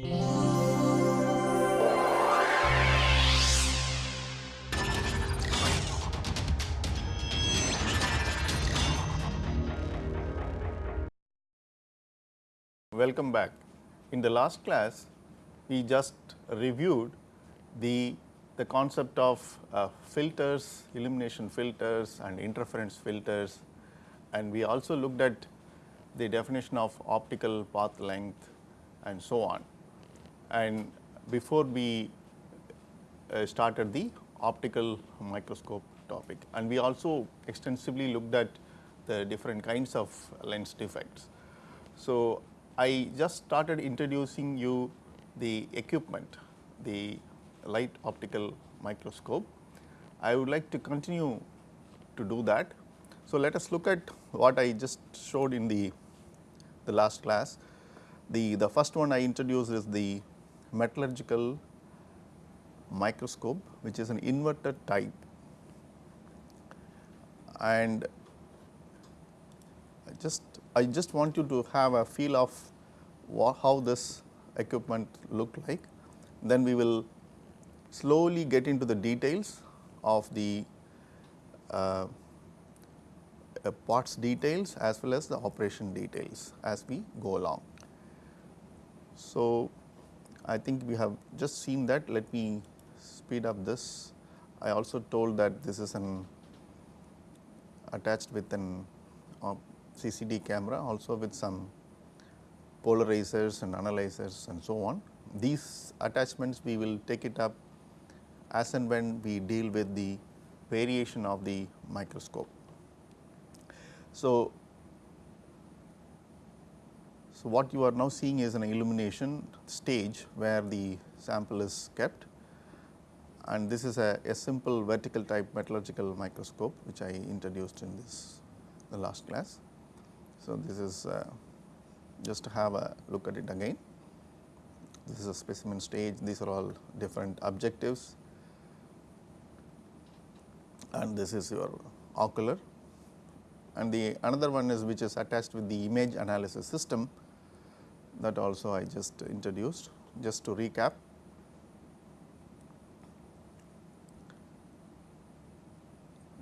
Welcome back. In the last class, we just reviewed the, the concept of uh, filters, illumination filters and interference filters and we also looked at the definition of optical path length and so on. And before we uh, started the optical microscope topic and we also extensively looked at the different kinds of lens defects. So, I just started introducing you the equipment, the light optical microscope. I would like to continue to do that. So, let us look at what I just showed in the, the last class. The, the first one I introduced is the metallurgical microscope which is an inverted type and I just I just want you to have a feel of how this equipment look like. Then we will slowly get into the details of the uh, uh, parts details as well as the operation details as we go along. So, I think we have just seen that let me speed up this. I also told that this is an attached with an uh, CCD camera also with some polarizers and analyzers and so on. These attachments we will take it up as and when we deal with the variation of the microscope. So, so what you are now seeing is an illumination stage where the sample is kept and this is a, a simple vertical type metallurgical microscope which I introduced in this the last class. So, this is uh, just to have a look at it again. This is a specimen stage, these are all different objectives and this is your ocular and the another one is which is attached with the image analysis system that also I just introduced. Just to recap,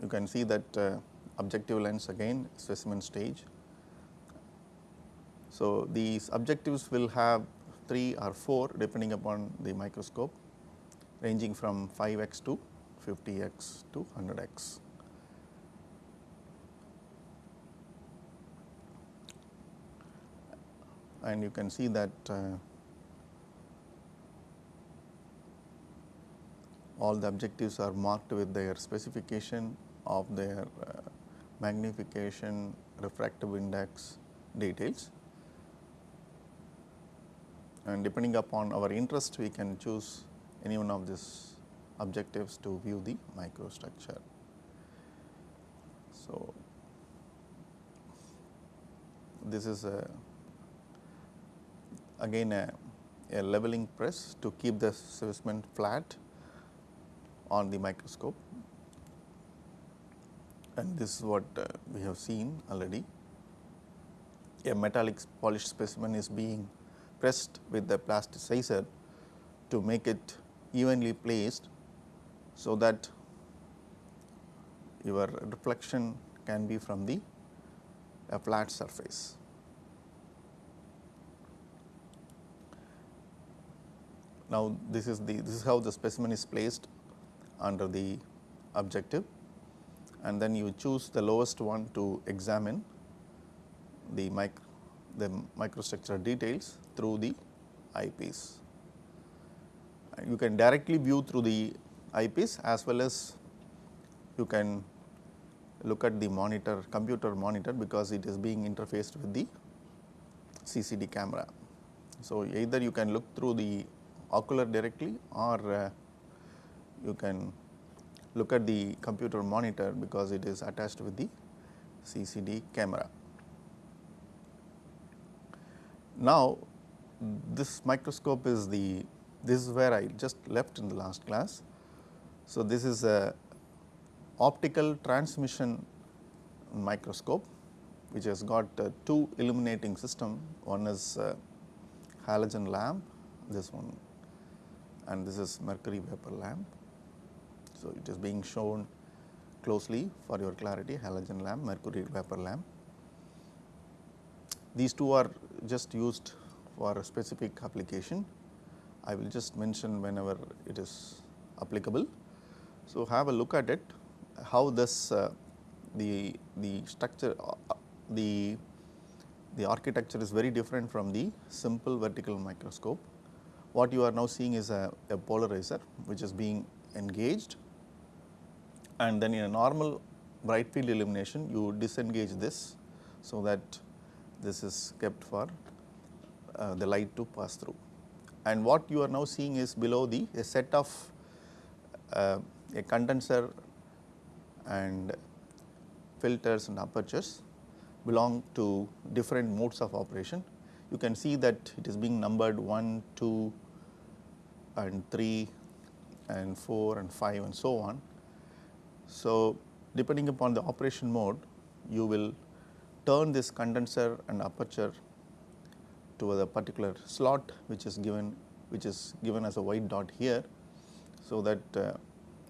you can see that uh, objective lens again specimen stage so, these objectives will have 3 or 4 depending upon the microscope ranging from 5x to 50x to 100x. And you can see that uh, all the objectives are marked with their specification of their uh, magnification, refractive index details and depending upon our interest we can choose any one of these objectives to view the microstructure. So, this is a again a, a leveling press to keep the specimen flat on the microscope and this is what uh, we have seen already. A metallic polished specimen is being pressed with the plasticizer to make it evenly placed so that your reflection can be from the a flat surface. Now, this is the this is how the specimen is placed under the objective and then you choose the lowest one to examine the mic the microstructure details through the eyepiece. You can directly view through the eyepiece as well as you can look at the monitor computer monitor because it is being interfaced with the CCD camera. So, either you can look through the ocular directly or uh, you can look at the computer monitor because it is attached with the CCD camera. Now, this microscope is the this is where I just left in the last class. So, this is a optical transmission microscope which has got uh, two illuminating system one is uh, halogen lamp this one and this is mercury vapor lamp. So, it is being shown closely for your clarity halogen lamp, mercury vapor lamp. These two are just used for a specific application. I will just mention whenever it is applicable. So, have a look at it how this uh, the the structure uh, the the architecture is very different from the simple vertical microscope. What you are now seeing is a, a polarizer which is being engaged and then in a normal bright field illumination you disengage this so that this is kept for uh, the light to pass through. And what you are now seeing is below the a set of uh, a condenser and filters and apertures belong to different modes of operation. You can see that it is being numbered 1, 2 and 3 and 4 and 5 and so on. So, depending upon the operation mode you will turn this condenser and aperture to a particular slot which is given which is given as a white dot here. So, that uh,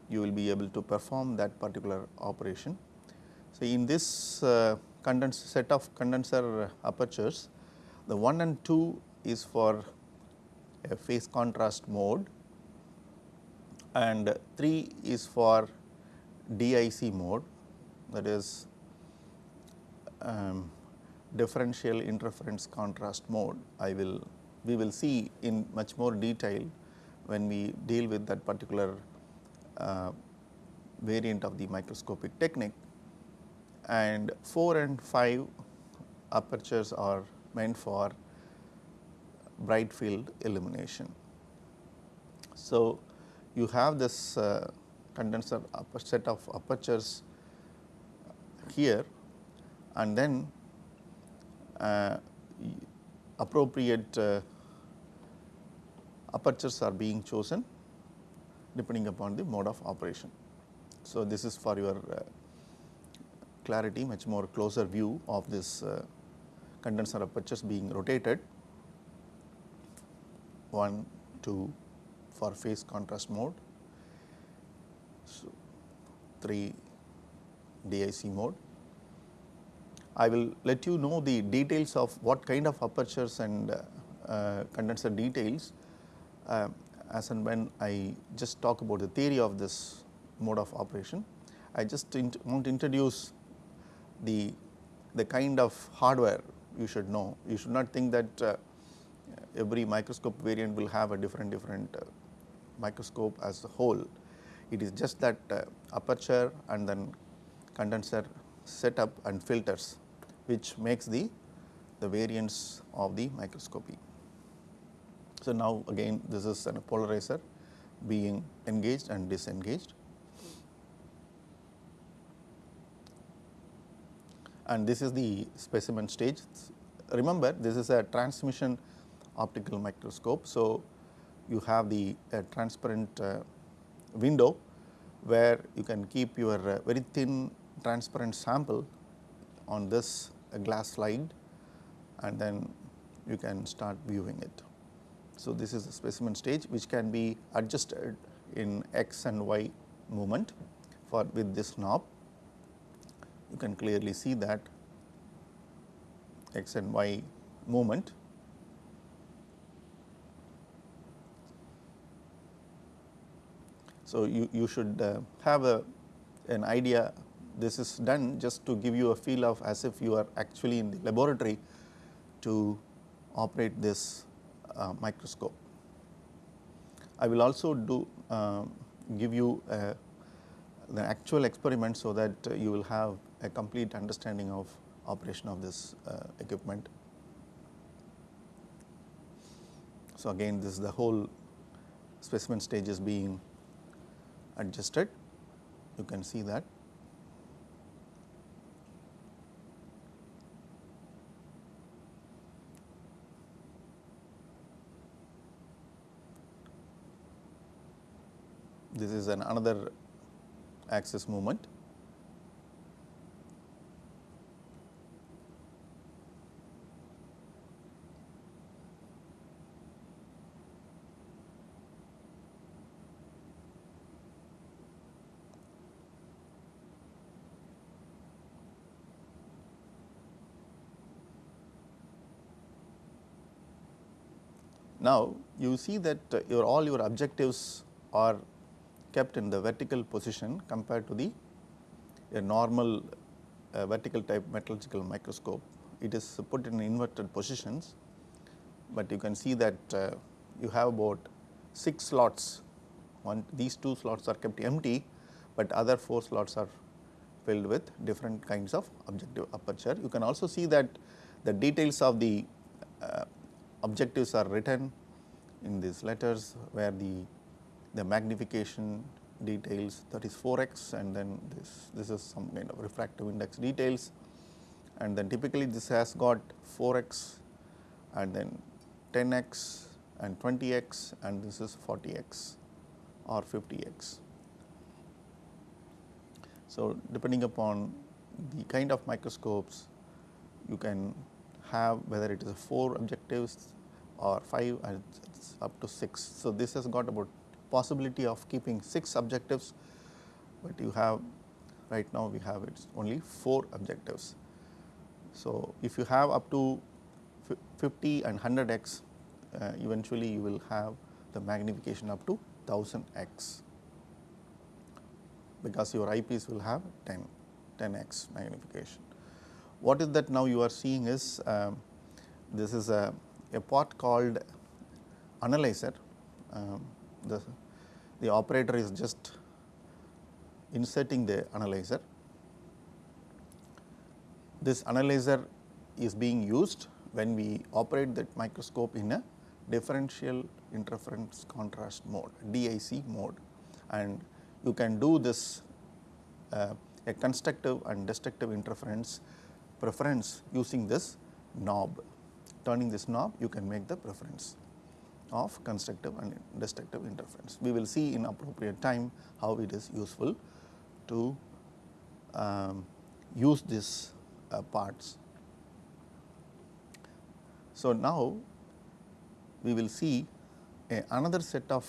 you will be able to perform that particular operation. So, in this uh, set of condenser apertures, the 1 and 2 is for a phase contrast mode and 3 is for DIC mode that is um, differential interference contrast mode. I will we will see in much more detail when we deal with that particular uh, variant of the microscopic technique and 4 and 5 apertures are meant for bright field illumination. So, you have this uh, condenser set of apertures here and then uh, appropriate uh, apertures are being chosen depending upon the mode of operation. So, this is for your uh, clarity much more closer view of this uh, condenser apertures being rotated 1, 2 for phase contrast mode, so 3 DIC mode. I will let you know the details of what kind of apertures and uh, uh, condenser details uh, as and when I just talk about the theory of this mode of operation. I just want to introduce the, the kind of hardware you should know. You should not think that uh, every microscope variant will have a different different uh, microscope as a whole. It is just that uh, aperture and then condenser setup and filters which makes the, the variance of the microscopy. So, now again this is a polarizer being engaged and disengaged. And this is the specimen stage. Remember this is a transmission optical microscope. So, you have the transparent uh, window where you can keep your uh, very thin transparent sample on this glass slide and then you can start viewing it. So, this is the specimen stage which can be adjusted in x and y movement for with this knob. You can clearly see that x and y movement. So, you, you should uh, have a an idea this is done just to give you a feel of as if you are actually in the laboratory to operate this uh, microscope. I will also do uh, give you uh, the actual experiment so that you will have a complete understanding of operation of this uh, equipment. So, again this is the whole specimen stage is being adjusted, you can see that. this is an another axis movement. Now, you see that uh, your all your objectives are kept in the vertical position compared to the a normal uh, vertical type metallurgical microscope. It is put in inverted positions, but you can see that uh, you have about 6 slots, one these 2 slots are kept empty, but other 4 slots are filled with different kinds of objective aperture. You can also see that the details of the uh, objectives are written in these letters where the, the magnification details that is 4x and then this, this is some kind of refractive index details and then typically this has got 4x and then 10x and 20x and this is 40x or 50x. So, depending upon the kind of microscopes you can have whether it is a 4 objectives or 5 and up to 6. So, this has got about possibility of keeping 6 objectives, but you have right now we have it only 4 objectives. So, if you have up to 50 and 100 x uh, eventually you will have the magnification up to 1000 x because your eyepiece will have 10 10 x magnification. What is that now you are seeing is um, this is a, a pot called analyzer. Um, the, the operator is just inserting the analyzer. This analyzer is being used when we operate that microscope in a differential interference contrast mode DIC mode and you can do this uh, a constructive and destructive interference preference using this knob. Turning this knob you can make the preference of constructive and destructive interference. We will see in appropriate time how it is useful to um, use these uh, parts. So, now we will see a, another set of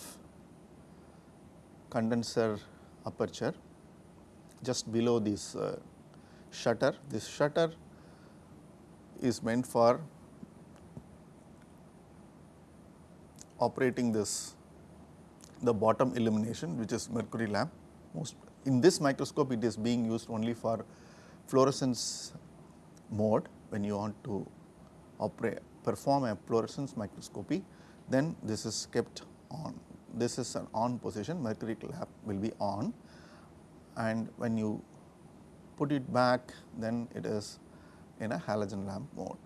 condenser aperture just below this uh, shutter. This shutter is meant for operating this the bottom illumination which is mercury lamp. Most in this microscope it is being used only for fluorescence mode when you want to operate perform a fluorescence microscopy then this is kept on. This is an on position mercury lamp will be on and when you put it back then it is in a halogen lamp mode.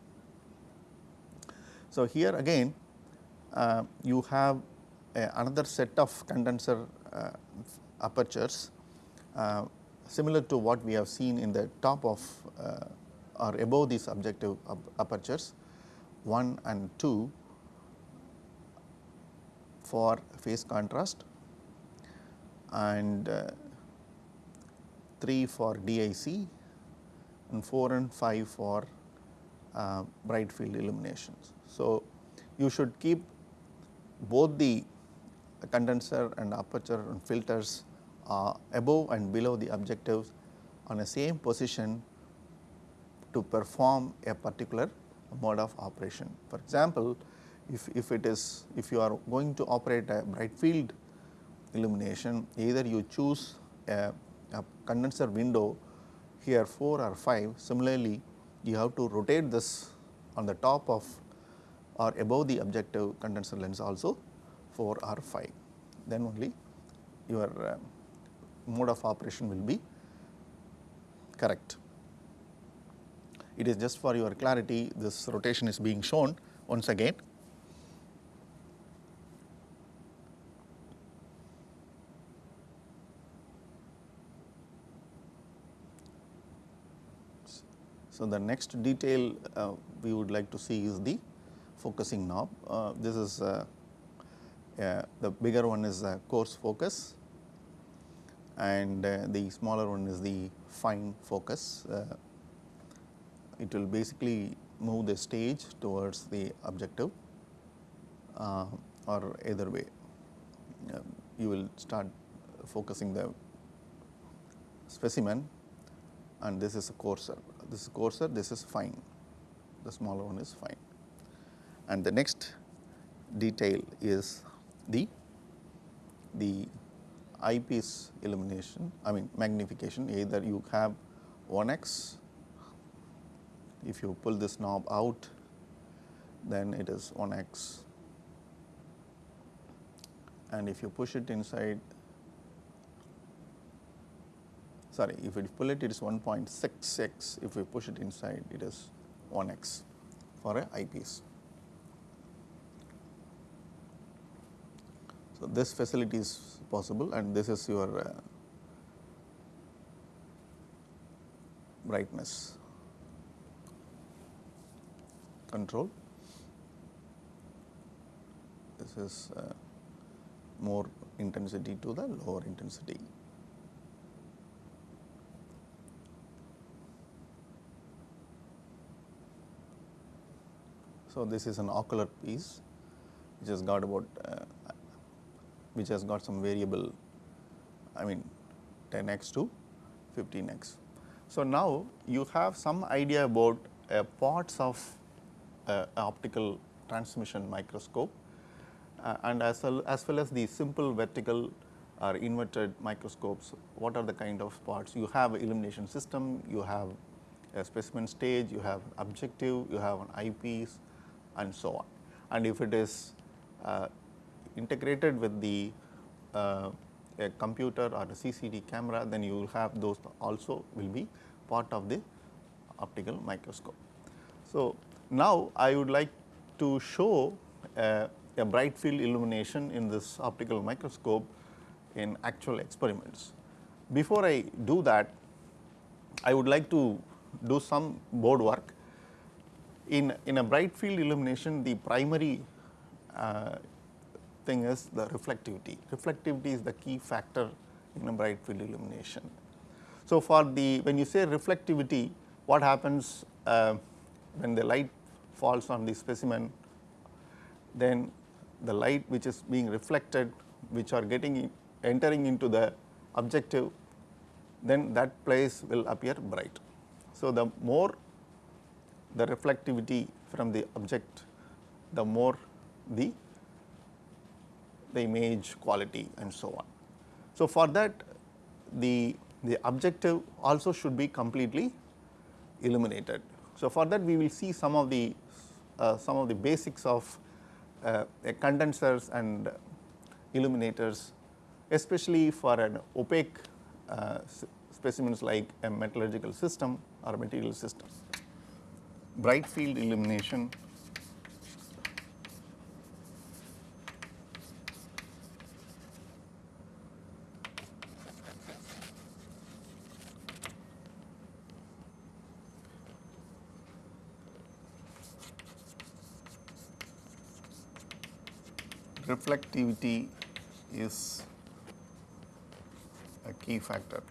So, here again you have another set of condenser uh, apertures uh, similar to what we have seen in the top of uh, or above these objective apertures 1 and 2 for phase contrast and uh, 3 for DIC and 4 and 5 for uh, bright field illuminations. So, you should keep both the condenser and aperture and filters are above and below the objectives on a same position to perform a particular mode of operation. For example, if, if it is if you are going to operate a bright field illumination either you choose a, a condenser window here 4 or 5 similarly you have to rotate this on the top of or above the objective condenser lens also 4 or 5 then only your uh, mode of operation will be correct. It is just for your clarity this rotation is being shown once again. So, the next detail uh, we would like to see is the focusing knob. Uh, this is uh, the bigger one is a coarse focus and uh, the smaller one is the fine focus. Uh, it will basically move the stage towards the objective uh, or either way you will start focusing the specimen and this is a coarser, this is coarser, this is fine, the smaller one is fine. And the next detail is the the eyepiece illumination I mean magnification. Either you have 1x if you pull this knob out then it is 1x and if you push it inside sorry if you pull it it is 1.66 if we push it inside it is 1x for a eyepiece. So, this facility is possible and this is your uh, brightness control. This is uh, more intensity to the lower intensity. So, this is an ocular piece which has got about uh, which has got some variable I mean 10x to 15x. So, now you have some idea about uh, parts of uh, optical transmission microscope uh, and as well, as well as the simple vertical or inverted microscopes, what are the kind of parts? You have illumination system, you have a specimen stage, you have objective, you have an eyepiece and so on. And if it is uh, integrated with the uh, computer or a CCD camera, then you will have those also will be part of the optical microscope. So, now I would like to show uh, a bright field illumination in this optical microscope in actual experiments. Before I do that, I would like to do some board work. In, in a bright field illumination, the primary uh, thing is the reflectivity. Reflectivity is the key factor in a bright field illumination. So, for the when you say reflectivity, what happens uh, when the light falls on the specimen, then the light which is being reflected, which are getting in, entering into the objective, then that place will appear bright. So, the more the reflectivity from the object, the more the the image quality and so on. So, for that the, the objective also should be completely illuminated. So, for that we will see some of the uh, some of the basics of uh, condensers and illuminators especially for an opaque uh, specimens like a metallurgical system or material systems. Bright field illumination reflectivity is a key factor.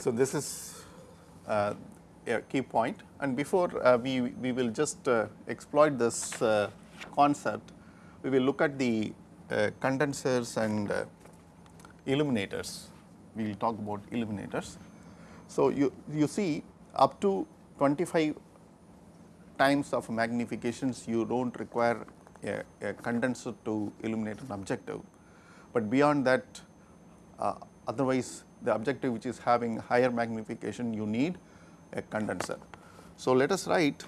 So, this is uh, a key point. And before uh, we, we will just uh, exploit this uh, concept, we will look at the uh, condensers and uh, illuminators we will talk about illuminators. So, you, you see up to 25 times of magnifications you do not require a, a, condenser to illuminate an objective, but beyond that uh, otherwise the objective which is having higher magnification you need a condenser. So, let us write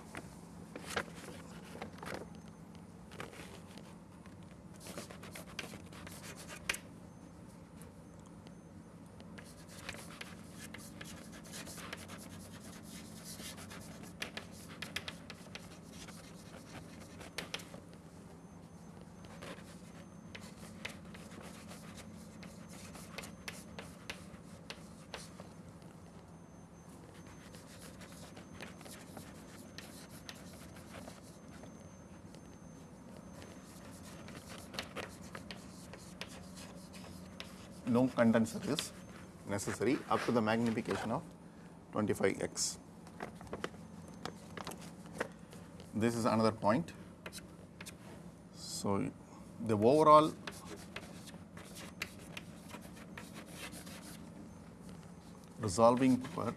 no condenser is necessary up to the magnification of 25x. This is another point. So, the overall resolving power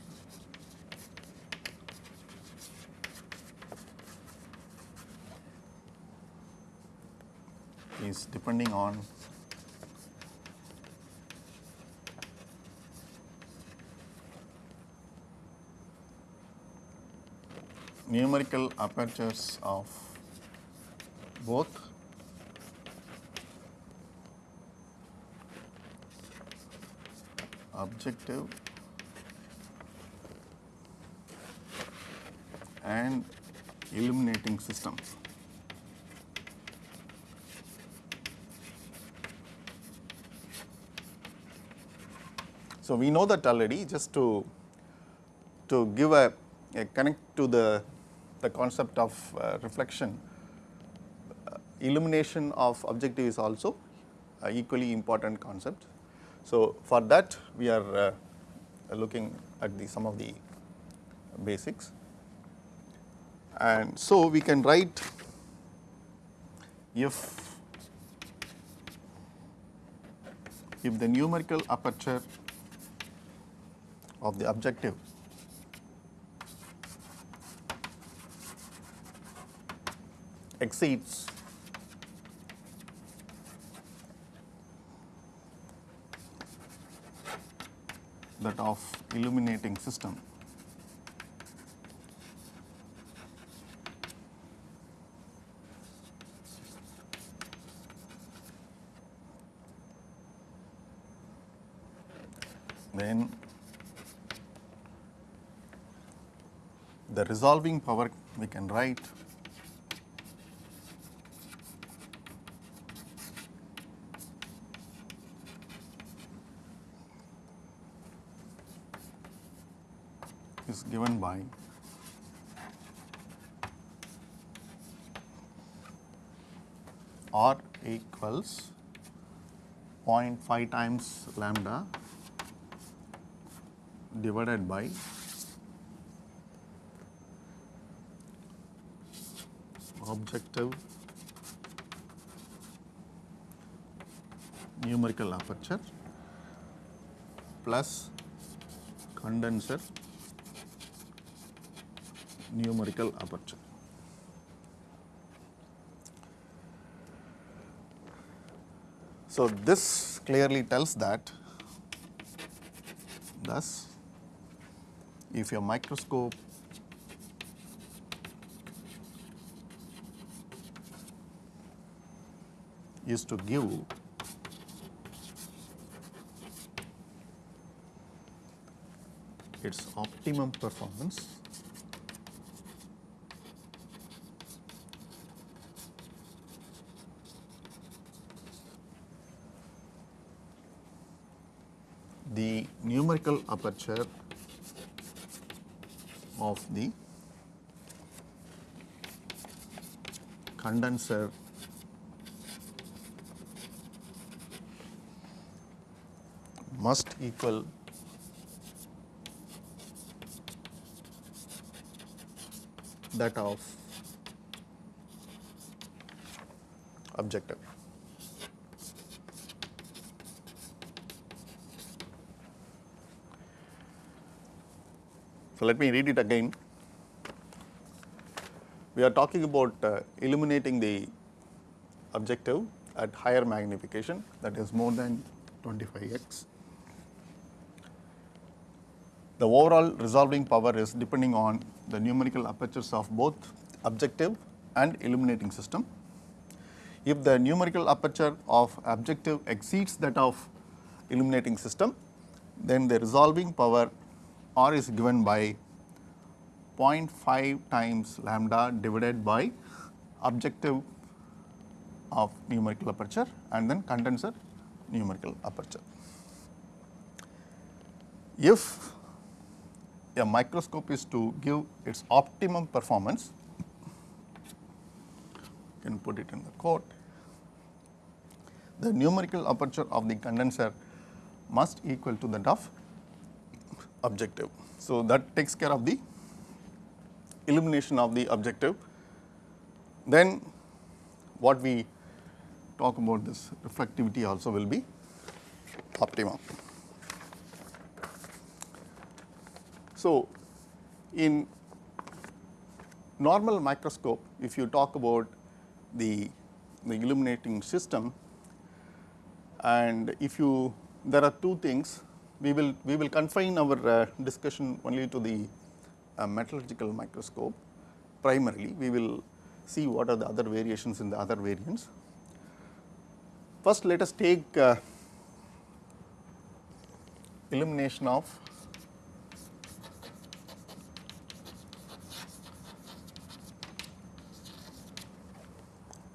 is depending on numerical apertures of both objective and illuminating system. So, we know that already just to to give a, a connect to the the concept of uh, reflection uh, illumination of objective is also equally important concept. So, for that we are uh, looking at the some of the basics and so we can write if if the numerical aperture of the objective exceeds. That of illuminating system. Then the resolving power we can write given by R equals 0.5 times lambda divided by objective numerical aperture plus condenser numerical aperture. So, this clearly tells that thus if your microscope is to give its optimum performance the numerical aperture of the condenser must equal that of objective. Let me read it again. We are talking about uh, illuminating the objective at higher magnification that is more than 25x. The overall resolving power is depending on the numerical apertures of both objective and illuminating system. If the numerical aperture of objective exceeds that of illuminating system, then the resolving power R is given by 0.5 times lambda divided by objective of numerical aperture and then condenser numerical aperture. If a microscope is to give its optimum performance, you can put it in the quote, the numerical aperture of the condenser must equal to that of objective. So, that takes care of the illumination of the objective. Then what we talk about this reflectivity also will be optimum. So, in normal microscope if you talk about the, the illuminating system and if you there are two things we will we will confine our uh, discussion only to the uh, metallurgical microscope primarily we will see what are the other variations in the other variants. First let us take uh, illumination of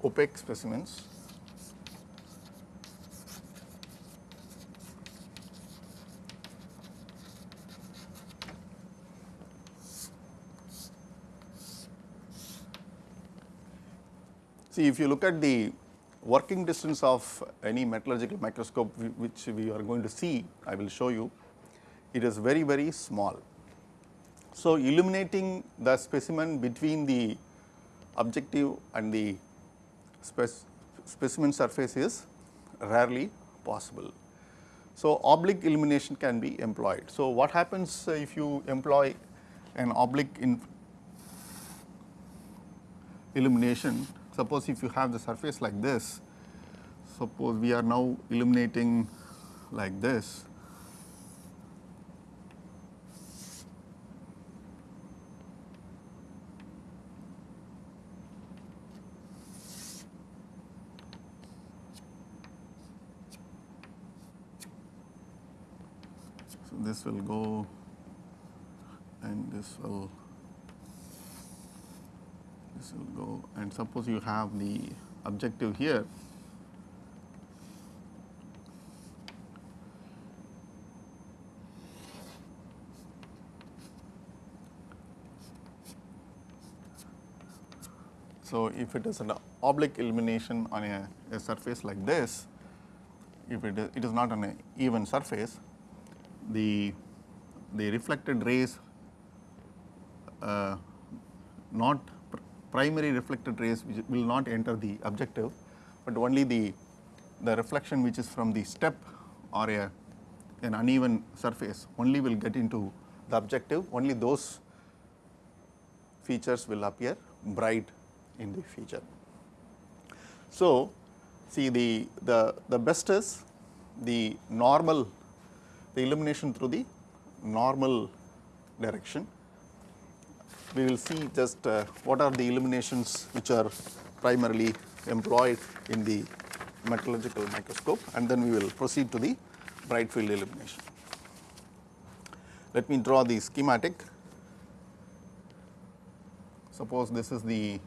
opaque specimens See if you look at the working distance of any metallurgical microscope which we are going to see, I will show you, it is very very small. So, illuminating the specimen between the objective and the spec specimen surface is rarely possible. So, oblique illumination can be employed. So, what happens if you employ an oblique illumination suppose if you have the surface like this, suppose we are now illuminating like this, So, this will go and this will this will go and suppose you have the objective here. So, if it is an oblique illumination on a, a surface like this, if it is, it is not on an even surface, the, the reflected rays uh, not primary reflected rays will not enter the objective, but only the, the reflection which is from the step or a, an uneven surface only will get into the objective, only those features will appear bright in the feature. So, see the, the, the best is the normal the illumination through the normal direction. We will see just uh, what are the illuminations which are primarily employed in the metallurgical microscope and then we will proceed to the bright field illumination. Let me draw the schematic. Suppose this is the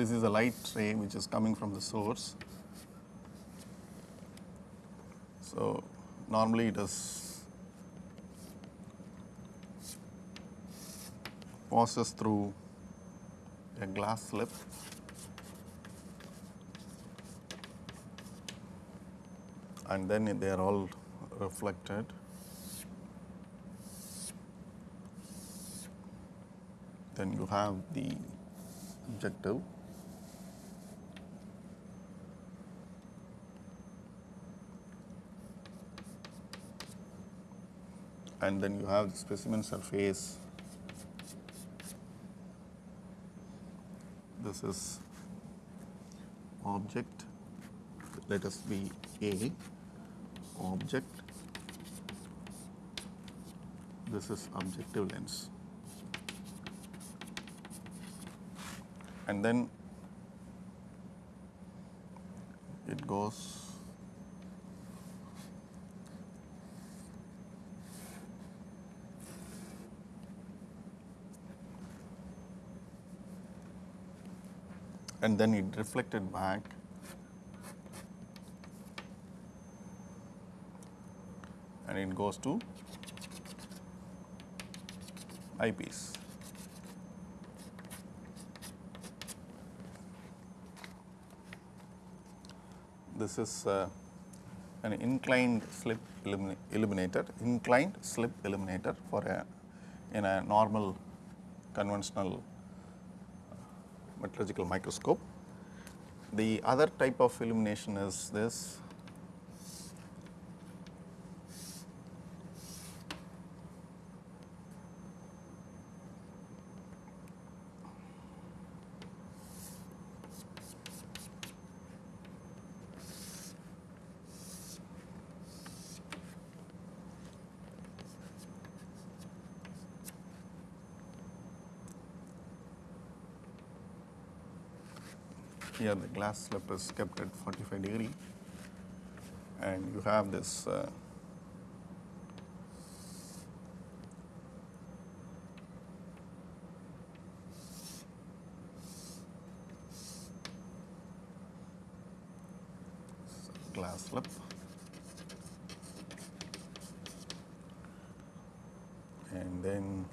this is a light ray which is coming from the source. So, normally it is passes through a glass slip and then they are all reflected. Then you have the objective and then you have the specimen surface. This is object, let us be A, object, this is objective lens. And then it goes and then it reflected back and it goes to eyepiece. This is uh, an inclined slip illuminator, inclined slip illuminator for a in a normal conventional metallurgical microscope. The other type of illumination is this here the glass slip is kept at 45 degree. And you have this uh, glass slip and then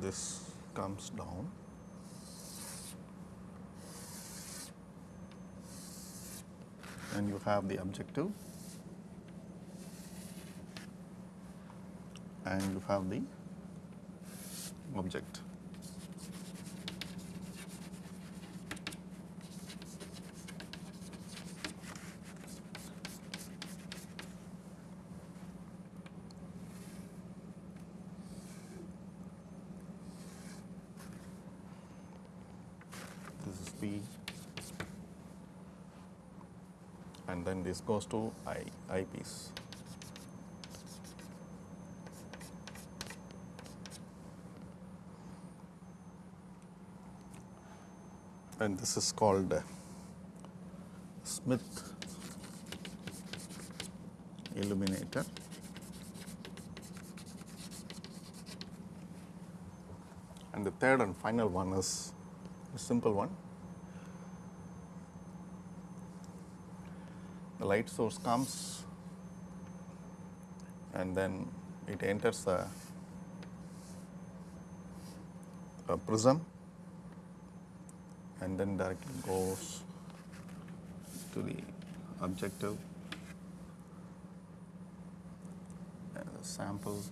this comes down and you have the objective and you have the object. This is B and then this goes to I, eyepiece. And this is called uh, Smith illuminator. And the third and final one is a simple one. The light source comes and then it enters a prism and then directly goes to the objective. Sample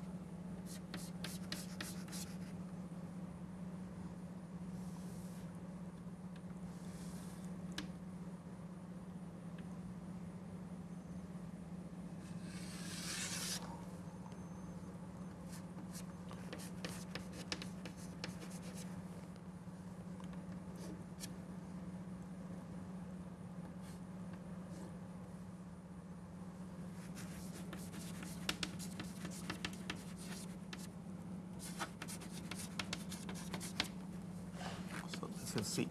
So this is C.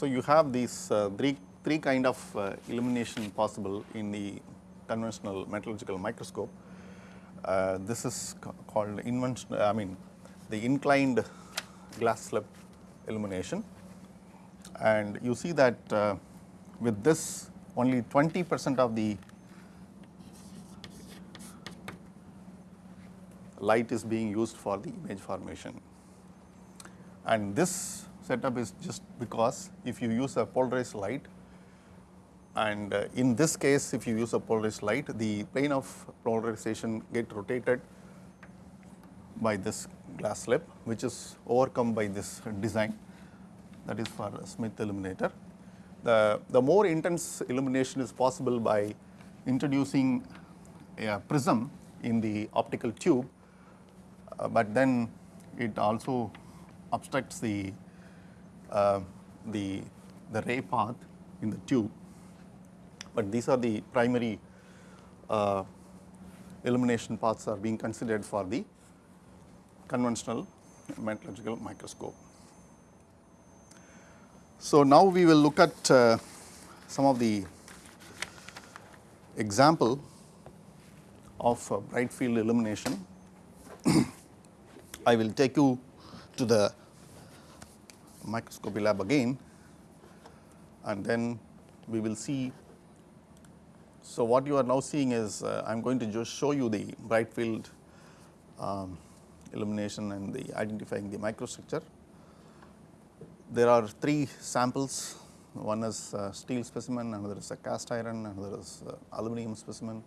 So you have these uh, three three kind of uh, illumination possible in the conventional metallurgical microscope. Uh, this is ca- called invention. I mean, the inclined glass slip illumination, and you see that uh, with this only 20 percent of the light is being used for the image formation. And this setup is just because if you use a polarized light and uh, in this case if you use a polarized light the plane of polarization get rotated by this glass slip which is overcome by this design that is for Smith illuminator. The, the more intense illumination is possible by introducing a prism in the optical tube uh, but then it also obstructs the, uh, the, the ray path in the tube. But these are the primary uh, illumination paths are being considered for the conventional metallurgical microscope. So now we will look at uh, some of the example of uh, bright field illumination. I will take you to the microscopy lab again and then we will see. So, what you are now seeing is uh, I am going to just show you the bright field um, illumination and the identifying the microstructure. There are three samples, one is uh, steel specimen, another is a cast iron, another is uh, aluminum specimen.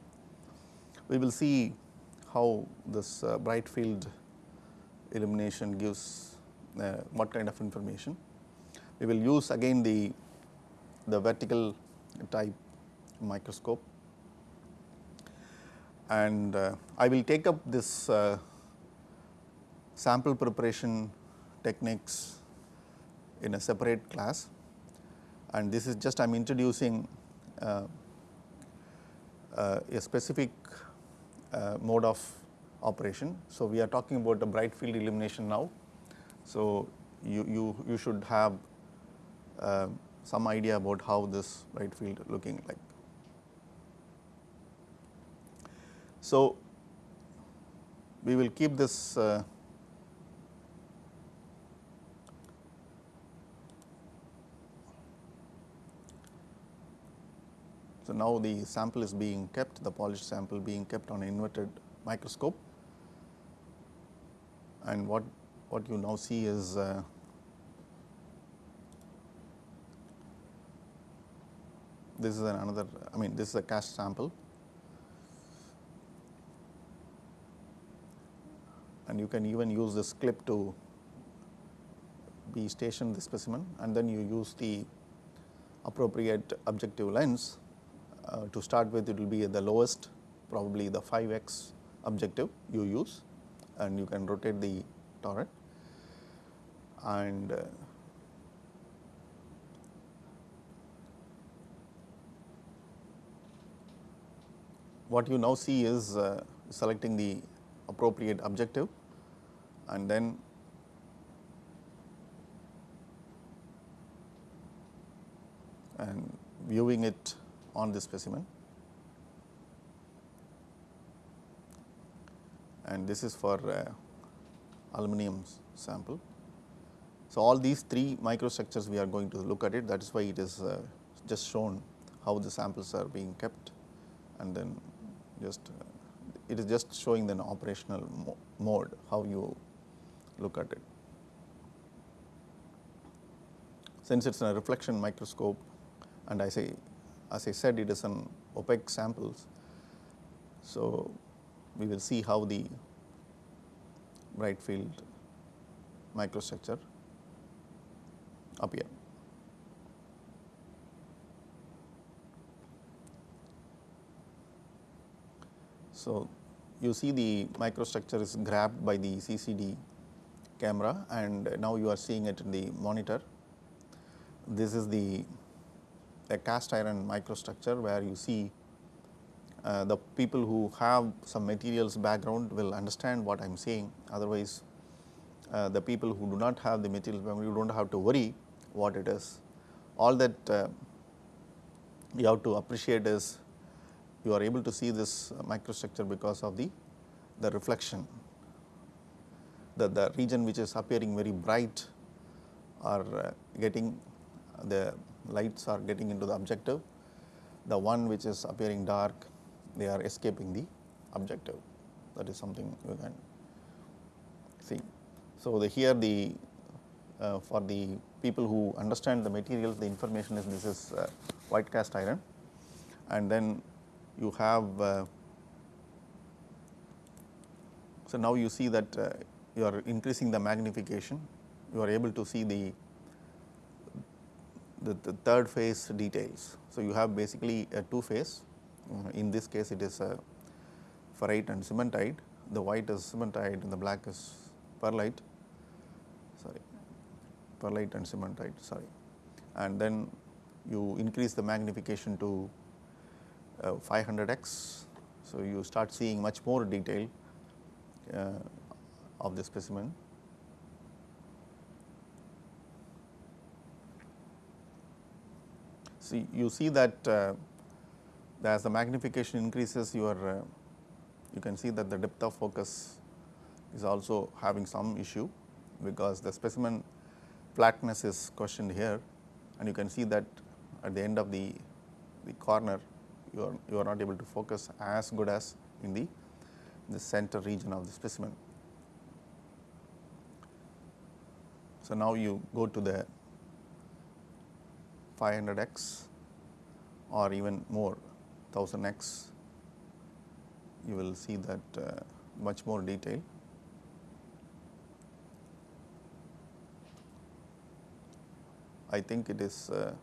We will see how this uh, bright field illumination gives what kind of information. We will use again the, the vertical type microscope and uh, I will take up this uh, sample preparation techniques in a separate class and this is just I am introducing uh, uh, a specific uh, mode of operation. So, we are talking about the bright field illumination now. So, you, you, you should have uh, some idea about how this bright field looking like. So, we will keep this uh, So, now the sample is being kept the polished sample being kept on inverted microscope and what what you now see is uh, this is another I mean this is a cast sample. And you can even use this clip to be stationed the specimen and then you use the appropriate objective lens uh, to start with. It will be the lowest probably the 5x objective you use and you can rotate the turret and uh, what you now see is uh, selecting the appropriate objective and then and viewing it on the specimen and this is for uh, aluminum sample. So, all these three microstructures we are going to look at it that is why it is uh, just shown how the samples are being kept and then just uh, it is just showing the operational mo mode how you look at it. Since it is a reflection microscope and I say as I said it is an opaque samples. So, we will see how the bright field microstructure appear. So, you see the microstructure is grabbed by the CCD camera and now you are seeing it in the monitor. This is the a cast iron microstructure where you see uh, the people who have some materials background will understand what I am saying otherwise uh, the people who do not have the materials background you do not have to worry what it is. All that uh, you have to appreciate is you are able to see this microstructure because of the, the reflection the, the region which is appearing very bright are uh, getting the lights are getting into the objective, the one which is appearing dark they are escaping the objective that is something you can see. So, the here the uh, for the people who understand the materials the information is this is uh, white cast iron. And then you have uh, so now you see that uh, you are increasing the magnification. You are able to see the the, the third phase details. So, you have basically a two phase. Uh, in this case it is a ferrite and cementite. The white is cementite and the black is pearlite sorry pearlite and cementite sorry. And then you increase the magnification to uh, 500x. So, you start seeing much more detail uh, of the specimen. So, you see that uh, as the magnification increases your uh, you can see that the depth of focus is also having some issue because the specimen flatness is questioned here and you can see that at the end of the, the corner you are, you are not able to focus as good as in the, the center region of the specimen. So, now you go to the 500 x or even more 1000 x you will see that uh, much more detail. I think it is uh,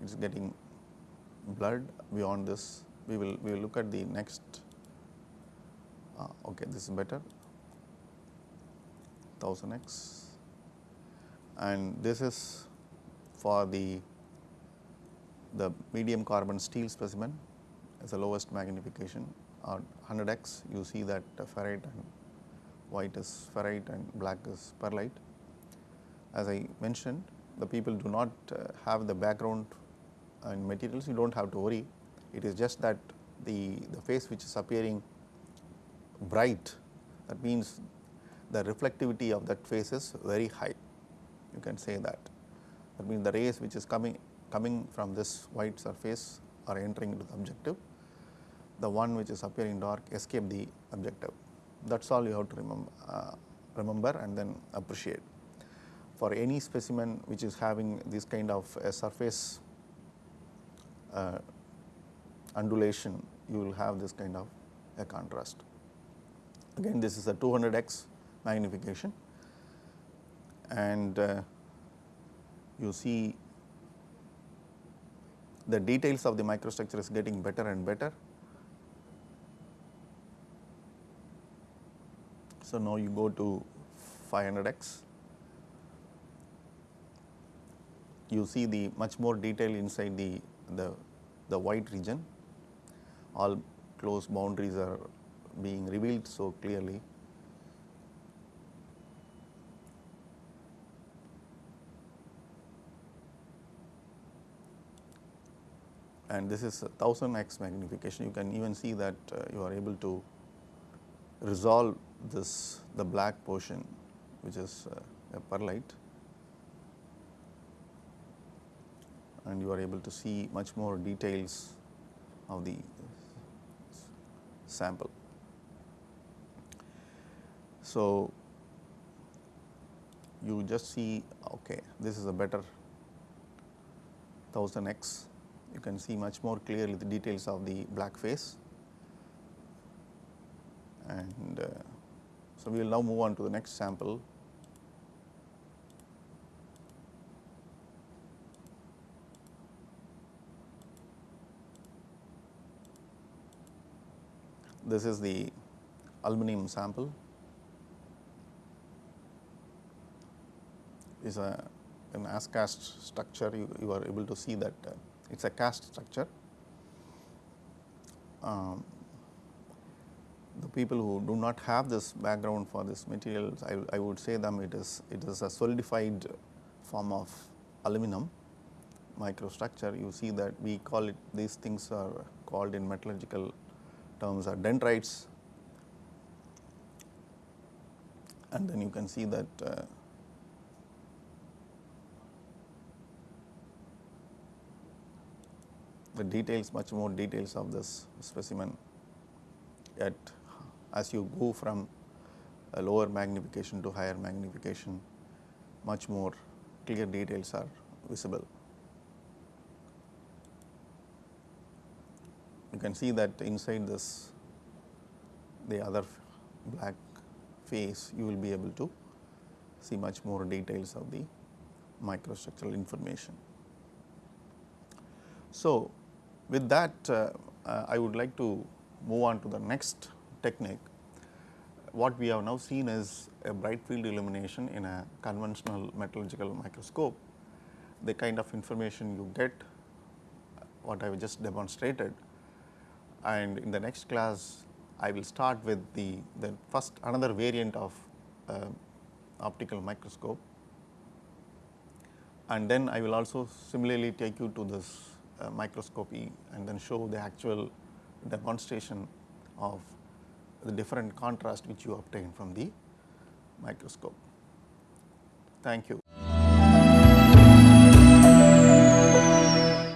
it is getting blurred beyond this. We will we will look at the next. Uh, okay, this is better. 1000x and this is for the the medium carbon steel specimen as the lowest magnification or 100x you see that ferrite and white is ferrite and black is pearlite. As I mentioned the people do not uh, have the background and materials you do not have to worry it is just that the, the face which is appearing bright that means the reflectivity of that face is very high you can say that. That means the rays which is coming coming from this white surface are entering into the objective, the one which is appearing dark escape the objective. That is all you have to remember, uh, remember and then appreciate. For any specimen which is having this kind of a surface uh, undulation, you will have this kind of a contrast. Again this is a 200x magnification and uh, you see the details of the microstructure is getting better and better. So, now you go to 500x, you see the much more detail inside the, the, the white region, all close boundaries are being revealed so clearly. And this is 1000 x magnification. You can even see that uh, you are able to resolve this the black portion which is uh, a pearlite and you are able to see much more details of the sample. So, you just see okay this is a better 1000 x you can see much more clearly the details of the black face. And uh, so, we will now move on to the next sample. This is the aluminum sample is a an as cast structure you, you are able to see that uh, it is a cast structure. Um, the people who do not have this background for this materials, I, I would say them it is it is a solidified form of aluminum microstructure. You see that we call it these things are called in metallurgical terms are dendrites and then you can see that uh, the details much more details of this specimen Yet, as you go from a lower magnification to higher magnification much more clear details are visible. You can see that inside this the other black face you will be able to see much more details of the microstructural information. So, with that, uh, uh, I would like to move on to the next technique. What we have now seen is a bright field illumination in a conventional metallurgical microscope. The kind of information you get, what I have just demonstrated and in the next class I will start with the, the first another variant of uh, optical microscope and then I will also similarly take you to this uh, microscopy and then show the actual demonstration of the different contrast which you obtain from the microscope. Thank you.